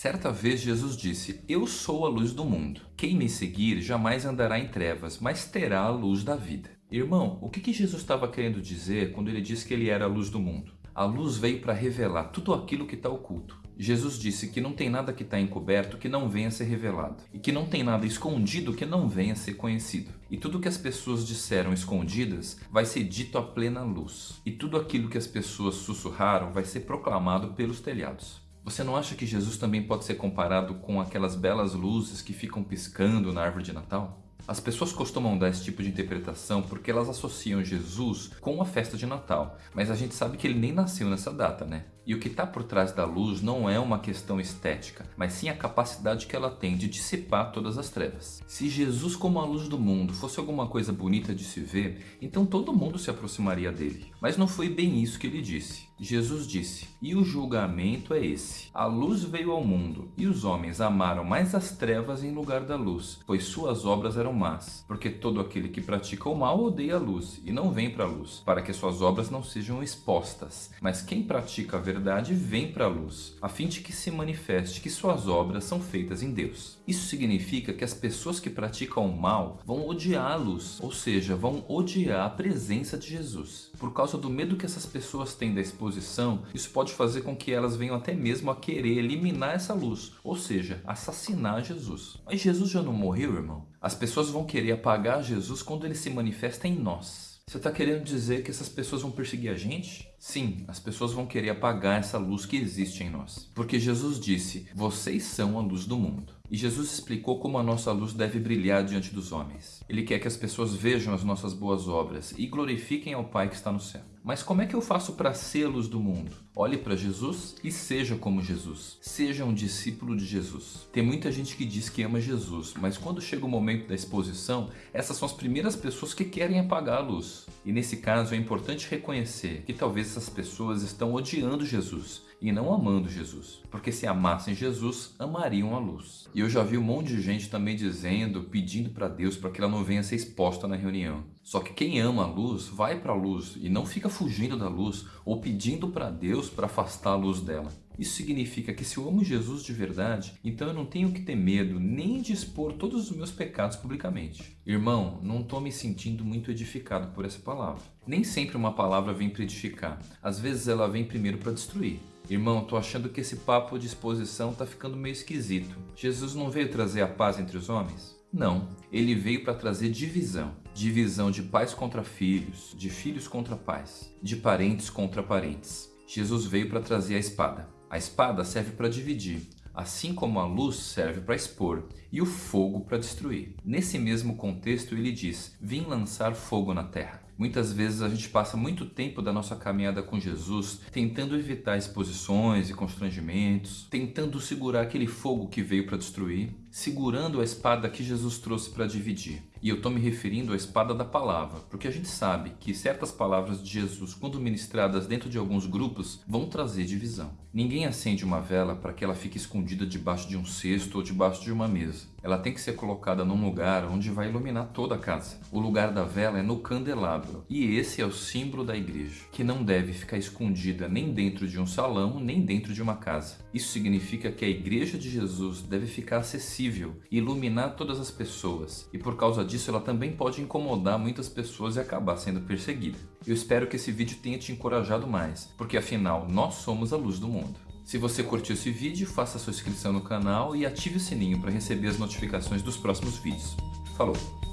Certa vez Jesus disse, Eu sou a luz do mundo. Quem me seguir jamais andará em trevas, mas terá a luz da vida. Irmão, o que, que Jesus estava querendo dizer quando ele disse que ele era a luz do mundo? A luz veio para revelar tudo aquilo que está oculto. Jesus disse que não tem nada que está encoberto que não venha a ser revelado, e que não tem nada escondido que não venha a ser conhecido. E tudo que as pessoas disseram escondidas vai ser dito à plena luz, e tudo aquilo que as pessoas sussurraram vai ser proclamado pelos telhados. Você não acha que Jesus também pode ser comparado com aquelas belas luzes que ficam piscando na árvore de Natal? As pessoas costumam dar esse tipo de interpretação porque elas associam Jesus com a festa de Natal, mas a gente sabe que ele nem nasceu nessa data, né? E o que está por trás da luz não é uma questão estética, mas sim a capacidade que ela tem de dissipar todas as trevas. Se Jesus como a luz do mundo fosse alguma coisa bonita de se ver, então todo mundo se aproximaria dele. Mas não foi bem isso que ele disse. Jesus disse, e o julgamento é esse. A luz veio ao mundo, e os homens amaram mais as trevas em lugar da luz, pois suas obras eram más. Porque todo aquele que pratica o mal odeia a luz, e não vem para a luz, para que suas obras não sejam expostas. Mas quem pratica a verdade vem para a luz, a fim de que se manifeste que suas obras são feitas em Deus. Isso significa que as pessoas que praticam o mal vão luz, ou seja, vão odiar a presença de Jesus. Por causa do medo que essas pessoas têm da exposição, isso pode fazer com que elas venham até mesmo a querer eliminar essa luz, ou seja, assassinar Jesus. Mas Jesus já não morreu, irmão? As pessoas vão querer apagar Jesus quando ele se manifesta em nós. Você está querendo dizer que essas pessoas vão perseguir a gente? Sim, as pessoas vão querer apagar essa luz que existe em nós. Porque Jesus disse, vocês são a luz do mundo. E Jesus explicou como a nossa luz deve brilhar diante dos homens. Ele quer que as pessoas vejam as nossas boas obras e glorifiquem ao Pai que está no céu. Mas como é que eu faço para ser luz do mundo? Olhe para Jesus e seja como Jesus. Seja um discípulo de Jesus. Tem muita gente que diz que ama Jesus, mas quando chega o momento da exposição, essas são as primeiras pessoas que querem apagar a luz. E nesse caso é importante reconhecer que talvez essas pessoas estão odiando Jesus e não amando Jesus. Porque se amassem Jesus, amariam a luz. E eu já vi um monte de gente também dizendo, pedindo para Deus para que ela não venha ser exposta na reunião. Só que quem ama a luz, vai para a luz e não fica fugindo da luz ou pedindo para Deus para afastar a luz dela. Isso significa que se eu amo Jesus de verdade, então eu não tenho que ter medo nem de expor todos os meus pecados publicamente. Irmão, não estou me sentindo muito edificado por essa palavra. Nem sempre uma palavra vem para edificar. Às vezes ela vem primeiro para destruir. Irmão, tô achando que esse papo de exposição tá ficando meio esquisito. Jesus não veio trazer a paz entre os homens? Não, ele veio para trazer divisão. Divisão de pais contra filhos, de filhos contra pais, de parentes contra parentes. Jesus veio para trazer a espada. A espada serve para dividir, assim como a luz serve para expor e o fogo para destruir. Nesse mesmo contexto ele diz, vim lançar fogo na terra. Muitas vezes a gente passa muito tempo da nossa caminhada com Jesus tentando evitar exposições e constrangimentos, tentando segurar aquele fogo que veio para destruir, segurando a espada que Jesus trouxe para dividir. E eu estou me referindo à espada da palavra, porque a gente sabe que certas palavras de Jesus, quando ministradas dentro de alguns grupos, vão trazer divisão. Ninguém acende uma vela para que ela fique escondida debaixo de um cesto ou debaixo de uma mesa. Ela tem que ser colocada num lugar onde vai iluminar toda a casa. O lugar da vela é no candelabro, e esse é o símbolo da igreja, que não deve ficar escondida nem dentro de um salão, nem dentro de uma casa. Isso significa que a igreja de Jesus deve ficar acessível, iluminar todas as pessoas, e por causa disso ela também pode incomodar muitas pessoas e acabar sendo perseguida. Eu espero que esse vídeo tenha te encorajado mais, porque afinal nós somos a luz do mundo. Se você curtiu esse vídeo, faça sua inscrição no canal e ative o sininho para receber as notificações dos próximos vídeos. Falou!